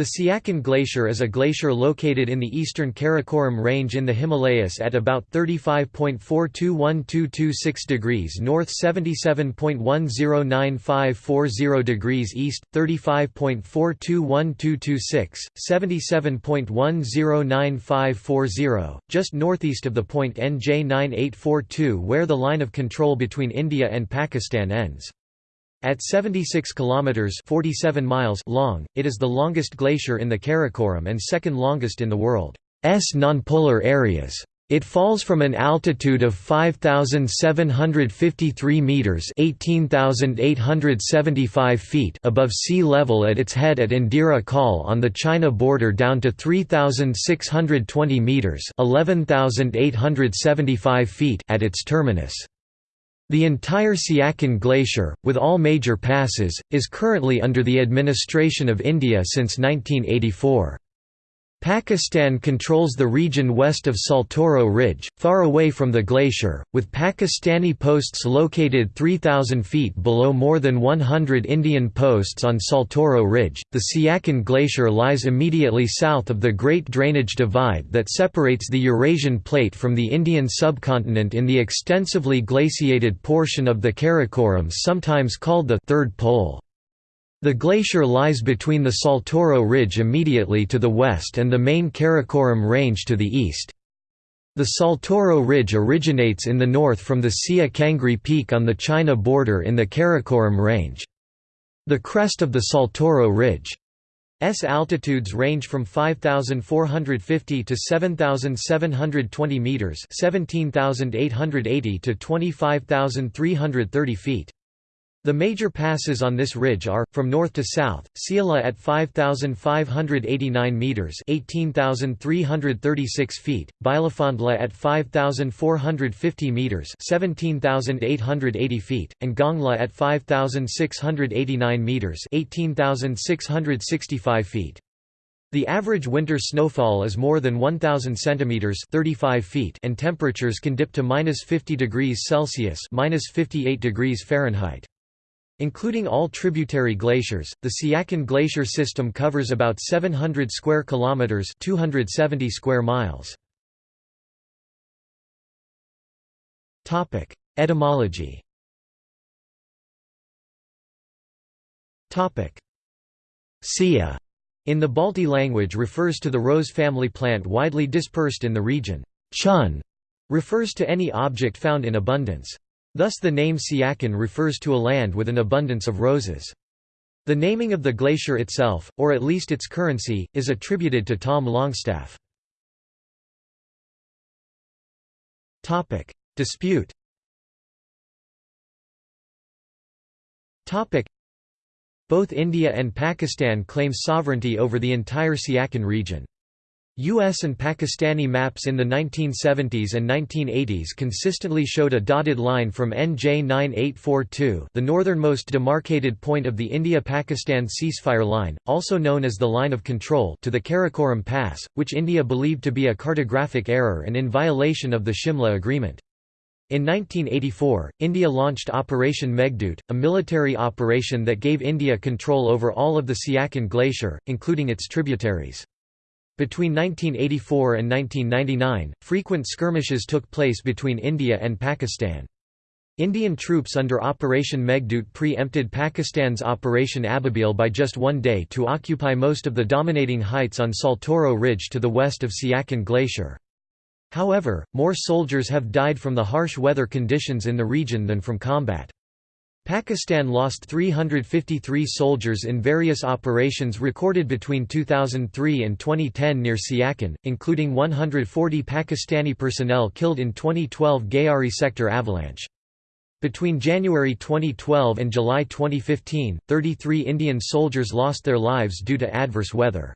The Siachen Glacier is a glacier located in the eastern Karakoram Range in the Himalayas at about 35.421226 degrees north 77.109540 degrees east, 35.421226, 77.109540, just northeast of the point NJ 9842 where the line of control between India and Pakistan ends. At 76 kilometers (47 miles) long, it is the longest glacier in the Karakoram and second longest in the world's nonpolar areas. It falls from an altitude of 5753 meters (18875 feet) above sea level at its head at Indira Col on the China border down to 3620 meters (11875 feet) at its terminus. The entire Siachen Glacier, with all major passes, is currently under the administration of India since 1984. Pakistan controls the region west of Saltoro Ridge, far away from the glacier, with Pakistani posts located 3,000 feet below more than 100 Indian posts on Saltoro Ridge. The Siachen Glacier lies immediately south of the Great Drainage Divide that separates the Eurasian Plate from the Indian subcontinent in the extensively glaciated portion of the Karakoram sometimes called the Third Pole. The glacier lies between the Saltoro Ridge immediately to the west and the main Karakoram Range to the east. The Saltoro Ridge originates in the north from the Sia Kangri Peak on the China border in the Karakoram Range. The crest of the Saltoro Ridge S altitudes range from 5450 to 7720 meters, 17880 to 25330 feet. The major passes on this ridge are, from north to south, Siala at 5,589 metres 18,336 feet, Bilafondla at 5,450 metres 17,880 feet, and Gongla at 5,689 metres 18,665 feet. The average winter snowfall is more than 1,000 centimeters (35 feet), and temperatures can dip to minus 50 degrees Celsius (minus 58 degrees Fahrenheit). Including all tributary glaciers, the Siachen Glacier system covers about 700 square kilometers, 270 square miles. Topic: Etymology. Topic: Sia in the Balti language refers to the rose family plant widely dispersed in the region. Chun refers to any object found in abundance. Thus the name Siachen refers to a land with an abundance of roses. The naming of the glacier itself, or at least its currency, is attributed to Tom Longstaff. Dispute Both India and Pakistan claim sovereignty over the entire Siachen region. U.S. and Pakistani maps in the 1970s and 1980s consistently showed a dotted line from NJ 9842 the northernmost demarcated point of the India-Pakistan ceasefire line, also known as the Line of Control to the Karakoram Pass, which India believed to be a cartographic error and in violation of the Shimla Agreement. In 1984, India launched Operation Meghdoot, a military operation that gave India control over all of the Siachen Glacier, including its tributaries. Between 1984 and 1999, frequent skirmishes took place between India and Pakistan. Indian troops under Operation Meghdoot pre-empted Pakistan's Operation Ababil by just one day to occupy most of the dominating heights on Saltoro Ridge to the west of Siachen Glacier. However, more soldiers have died from the harsh weather conditions in the region than from combat. Pakistan lost 353 soldiers in various operations recorded between 2003 and 2010 near Siachen, including 140 Pakistani personnel killed in 2012 Gyari sector avalanche. Between January 2012 and July 2015, 33 Indian soldiers lost their lives due to adverse weather.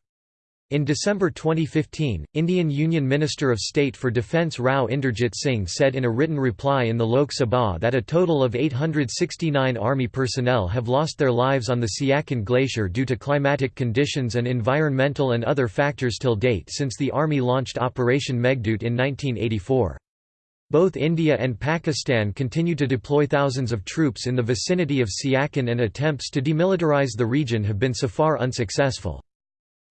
In December 2015, Indian Union Minister of State for Defence Rao Inderjit Singh said in a written reply in the Lok Sabha that a total of 869 army personnel have lost their lives on the Siachen Glacier due to climatic conditions and environmental and other factors till date since the army launched Operation Meghdoot in 1984. Both India and Pakistan continue to deploy thousands of troops in the vicinity of Siachen and attempts to demilitarize the region have been so far unsuccessful.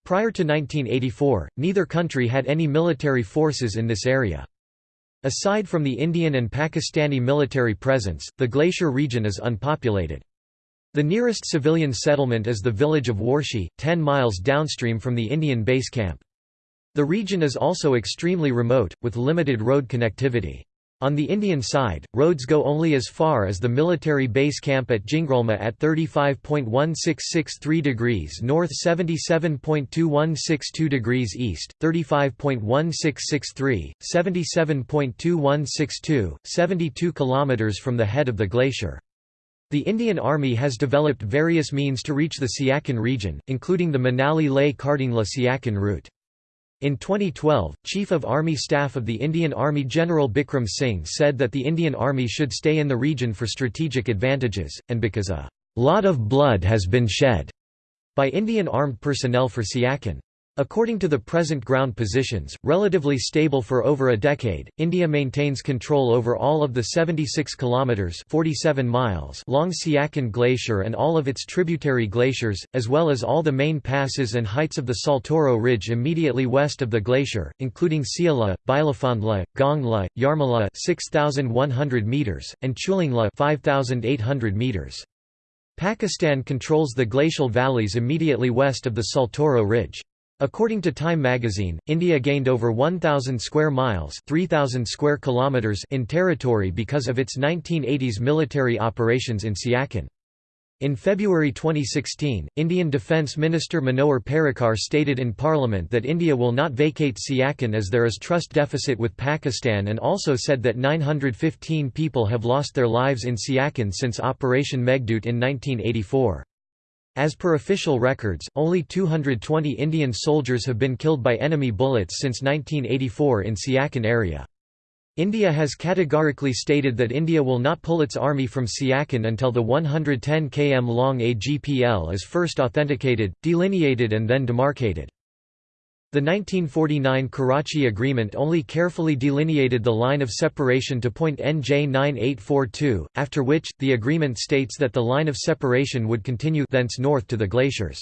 Prior to 1984, neither country had any military forces in this area. Aside from the Indian and Pakistani military presence, the glacier region is unpopulated. The nearest civilian settlement is the village of Warshi, 10 miles downstream from the Indian base camp. The region is also extremely remote, with limited road connectivity. On the Indian side, roads go only as far as the military base camp at Jingrolma at 35.1663 degrees north 77.2162 degrees east, 35.1663, 77.2162, 72 km from the head of the glacier. The Indian Army has developed various means to reach the Siachen region, including the Manali Leh-Khardungla Siachen route. In 2012, Chief of Army Staff of the Indian Army General Bikram Singh said that the Indian Army should stay in the region for strategic advantages, and because a lot of blood has been shed by Indian armed personnel for Siachen. According to the present ground positions, relatively stable for over a decade, India maintains control over all of the 76 kilometers (47 miles) long Siachen Glacier and all of its tributary glaciers, as well as all the main passes and heights of the Saltoro Ridge immediately west of the glacier, including Siala, Bilafondla, Gongla, Yarmala 6100 meters and Chulingla 5800 meters. Pakistan controls the glacial valleys immediately west of the Saltoro Ridge. According to Time magazine, India gained over 1,000 square miles 3,000 square kilometers in territory because of its 1980s military operations in Siachen. In February 2016, Indian Defence Minister Manohar Parrikar stated in Parliament that India will not vacate Siachen as there is trust deficit with Pakistan and also said that 915 people have lost their lives in Siachen since Operation Meghdoot in 1984. As per official records, only 220 Indian soldiers have been killed by enemy bullets since 1984 in Siachen area. India has categorically stated that India will not pull its army from Siachen until the 110 km long AGPL is first authenticated, delineated and then demarcated. The 1949 Karachi Agreement only carefully delineated the line of separation to point NJ 9842, after which, the agreement states that the line of separation would continue thence north to the glaciers.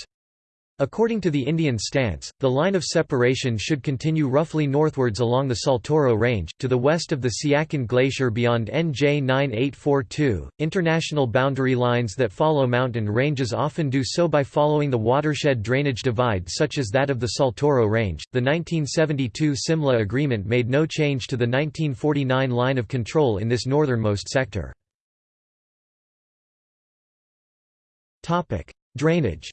According to the Indian stance, the line of separation should continue roughly northwards along the Saltoro Range, to the west of the Siachen Glacier beyond NJ 9842. International boundary lines that follow mountain ranges often do so by following the watershed drainage divide, such as that of the Saltoro Range. The 1972 Simla Agreement made no change to the 1949 line of control in this northernmost sector. Drainage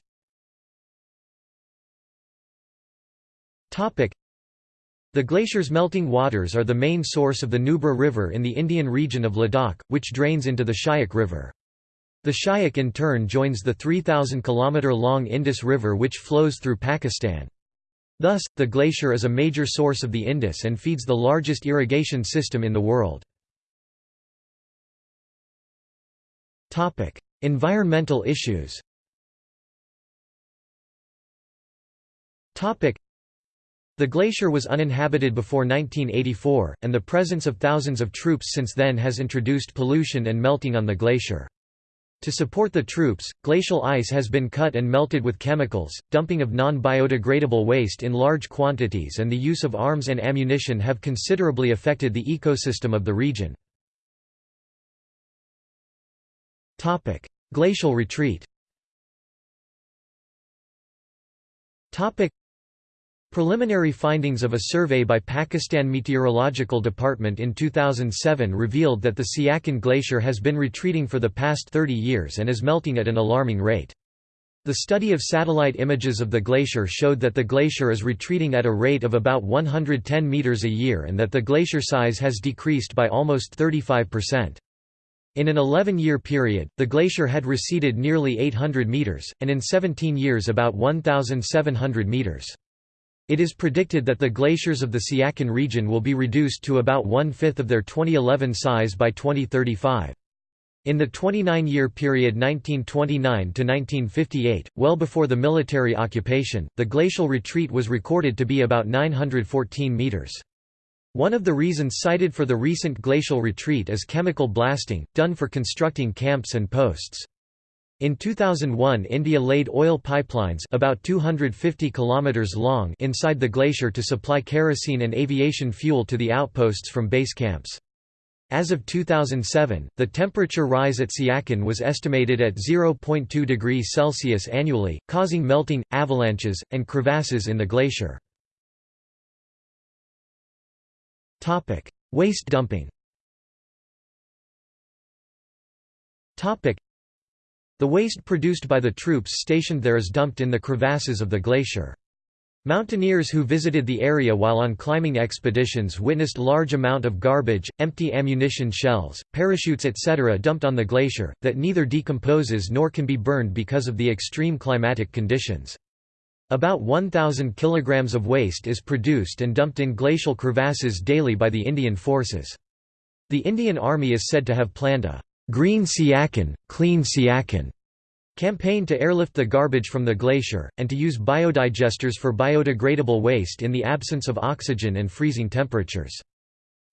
The glacier's melting waters are the main source of the Nubra River in the Indian region of Ladakh, which drains into the Shyok River. The Shyok in turn joins the 3,000 km long Indus River which flows through Pakistan. Thus, the glacier is a major source of the Indus and feeds the largest irrigation system in the world. Environmental issues the glacier was uninhabited before 1984, and the presence of thousands of troops since then has introduced pollution and melting on the glacier. To support the troops, glacial ice has been cut and melted with chemicals, dumping of non-biodegradable waste in large quantities and the use of arms and ammunition have considerably affected the ecosystem of the region. Glacial retreat Preliminary findings of a survey by Pakistan Meteorological Department in 2007 revealed that the Siachen Glacier has been retreating for the past 30 years and is melting at an alarming rate. The study of satellite images of the glacier showed that the glacier is retreating at a rate of about 110 meters a year and that the glacier size has decreased by almost 35%. In an 11-year period, the glacier had receded nearly 800 meters, and in 17 years about 1,700 meters. It is predicted that the glaciers of the Siachen region will be reduced to about one-fifth of their 2011 size by 2035. In the 29-year period 1929–1958, well before the military occupation, the glacial retreat was recorded to be about 914 meters. One of the reasons cited for the recent glacial retreat is chemical blasting, done for constructing camps and posts. In 2001 India laid oil pipelines about 250 kilometers long inside the glacier to supply kerosene and aviation fuel to the outposts from base camps. As of 2007, the temperature rise at Siachen was estimated at 0.2 degrees Celsius annually, causing melting, avalanches, and crevasses in the glacier. Waste dumping the waste produced by the troops stationed there is dumped in the crevasses of the glacier. Mountaineers who visited the area while on climbing expeditions witnessed large amount of garbage, empty ammunition shells, parachutes etc. dumped on the glacier, that neither decomposes nor can be burned because of the extreme climatic conditions. About 1,000 kilograms of waste is produced and dumped in glacial crevasses daily by the Indian forces. The Indian Army is said to have planned a Green Siachen, Clean Siachen campaign to airlift the garbage from the glacier, and to use biodigesters for biodegradable waste in the absence of oxygen and freezing temperatures.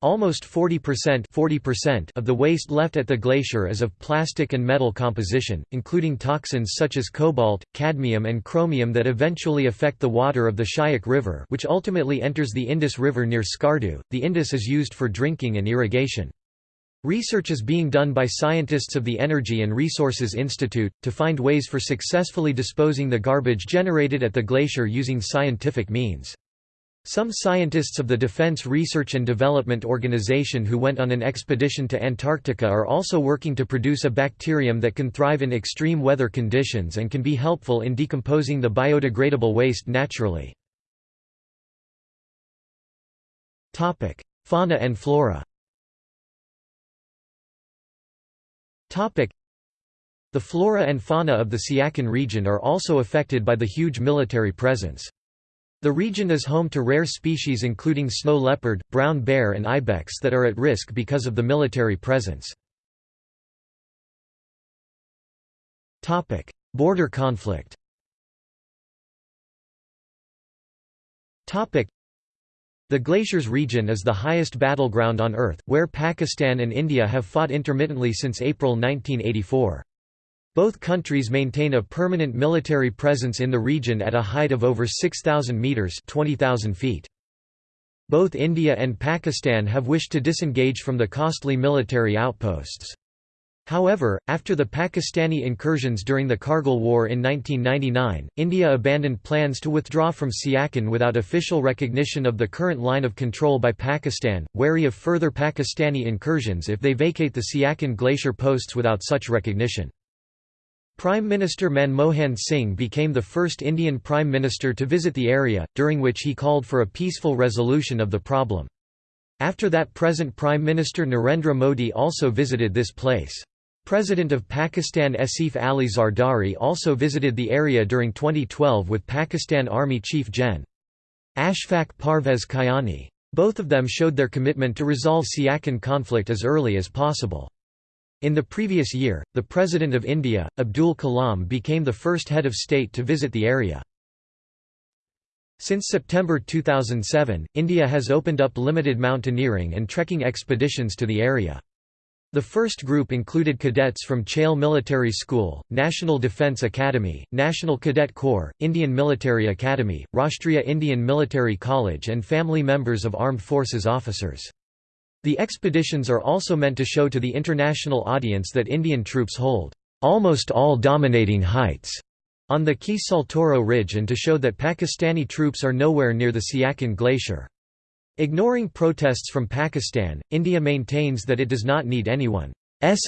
Almost 40%, 40% of the waste left at the glacier is of plastic and metal composition, including toxins such as cobalt, cadmium and chromium that eventually affect the water of the Shyok River which ultimately enters the Indus River near Skardu. The Indus is used for drinking and irrigation. Research is being done by scientists of the Energy and Resources Institute, to find ways for successfully disposing the garbage generated at the glacier using scientific means. Some scientists of the Defense Research and Development Organization who went on an expedition to Antarctica are also working to produce a bacterium that can thrive in extreme weather conditions and can be helpful in decomposing the biodegradable waste naturally. Fauna and flora The flora and fauna of the Siachen region are also affected by the huge military presence. The region is home to rare species including snow leopard, brown bear and ibex that are at risk because of the military presence. Border conflict the glaciers region is the highest battleground on Earth, where Pakistan and India have fought intermittently since April 1984. Both countries maintain a permanent military presence in the region at a height of over 6,000 metres 20,000 feet. Both India and Pakistan have wished to disengage from the costly military outposts. However, after the Pakistani incursions during the Kargil War in 1999, India abandoned plans to withdraw from Siachen without official recognition of the current line of control by Pakistan, wary of further Pakistani incursions if they vacate the Siachen glacier posts without such recognition. Prime Minister Manmohan Singh became the first Indian Prime Minister to visit the area, during which he called for a peaceful resolution of the problem. After that present Prime Minister Narendra Modi also visited this place. President of Pakistan Asif Ali Zardari also visited the area during 2012 with Pakistan Army Chief Gen. Ashfaq Parvez Kayani. Both of them showed their commitment to resolve Siachen conflict as early as possible. In the previous year, the President of India, Abdul Kalam became the first head of state to visit the area. Since September 2007, India has opened up limited mountaineering and trekking expeditions to the area. The first group included cadets from Chail Military School, National Defence Academy, National Cadet Corps, Indian Military Academy, Rashtriya Indian Military College and family members of armed forces officers. The expeditions are also meant to show to the international audience that Indian troops hold almost all dominating heights on the Ki Saltoro Ridge and to show that Pakistani troops are nowhere near the Siachen Glacier. Ignoring protests from Pakistan, India maintains that it does not need anyone's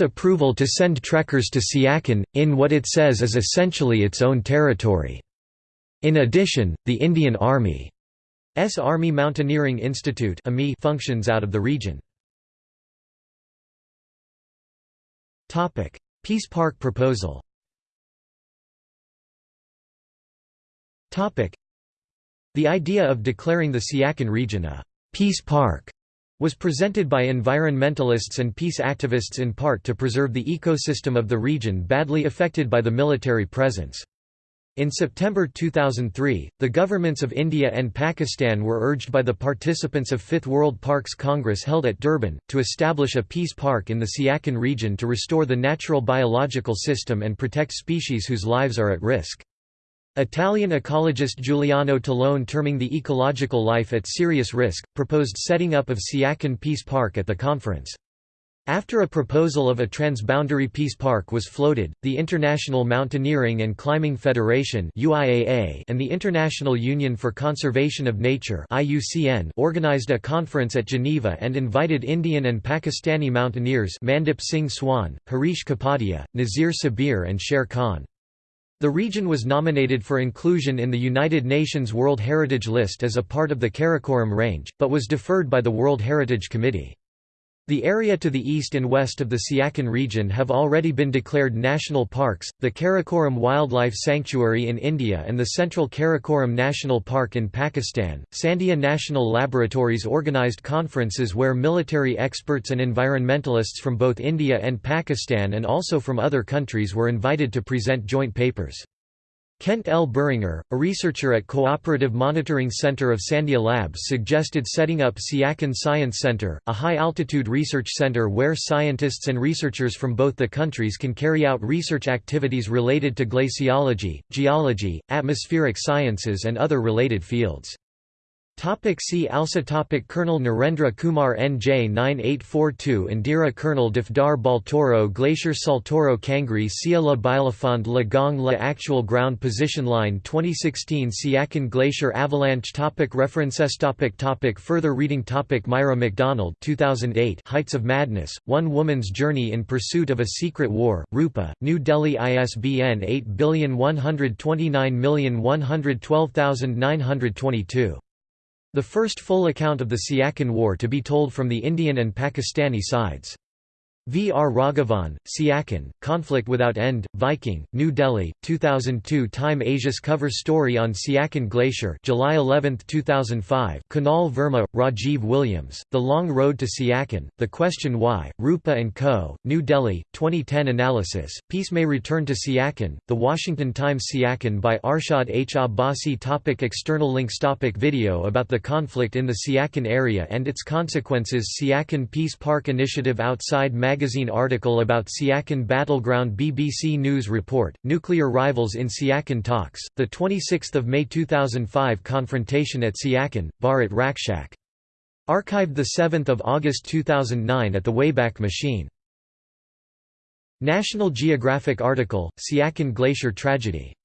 approval to send trekkers to Siachen, in what it says is essentially its own territory. In addition, the Indian Army's Army Mountaineering Institute functions out of the region. Peace Park proposal The idea of declaring the Siachen region a Peace Park was presented by environmentalists and peace activists in part to preserve the ecosystem of the region badly affected by the military presence. In September 2003, the governments of India and Pakistan were urged by the participants of Fifth World Parks Congress held at Durban, to establish a peace park in the Siachen region to restore the natural biological system and protect species whose lives are at risk. Italian ecologist Giuliano Tallone terming the ecological life at serious risk, proposed setting up of Siachen Peace Park at the conference. After a proposal of a transboundary peace park was floated, the International Mountaineering and Climbing Federation and the International Union for Conservation of Nature organized a conference at Geneva and invited Indian and Pakistani mountaineers Mandip Singh Soin, Harish Kapadia, Nazir Sabir and Sher Khan. The region was nominated for inclusion in the United Nations World Heritage List as a part of the Karakoram Range, but was deferred by the World Heritage Committee. The area to the east and west of the Siachen region have already been declared national parks, the Karakoram Wildlife Sanctuary in India and the Central Karakoram National Park in Pakistan. Sandia National Laboratories organized conferences where military experts and environmentalists from both India and Pakistan and also from other countries were invited to present joint papers. Kent L. Biringer, a researcher at Cooperative Monitoring Center of Sandia Labs suggested setting up Siachen Science Center, a high-altitude research center where scientists and researchers from both the countries can carry out research activities related to glaciology, geology, atmospheric sciences and other related fields. Topic see also topic. Colonel Narendra Kumar NJ 9842 Indira Colonel Dafdar Baltoro Glacier Saltoro Kangri Sia La Bilafond La Gong La Actual Ground Position Line 2016 Siachen Glacier Avalanche. Topic. References. Topic. Topic. Further reading. Topic. Myra MacDonald 2008 Heights of Madness, One Woman's Journey in Pursuit of a Secret War, Rupa, New Delhi ISBN 811212922 the first full account of the Siachen War to be told from the Indian and Pakistani sides. V. R. Raghavan, Siachen, Conflict Without End, Viking, New Delhi, 2002 Time Asia's cover story on Siachen Glacier July 11, 2005 Kunal Verma, Rajiv Williams, The Long Road to Siachen, The Question Why, Rupa & Co., New Delhi, 2010 Analysis, Peace May Return to Siachen, The Washington Times Siachen by Arshad H. Abbasi topic External links topic Video about the conflict in the Siachen area and its consequences Siachen Peace Park Initiative Outside Mag magazine article about Siachen battleground BBC News report, Nuclear Rivals in Siachen Talks, 26 May 2005 Confrontation at Siachen, Bharat Rakshak. Archived 7 August 2009 at the Wayback Machine. National Geographic article, Siachen Glacier Tragedy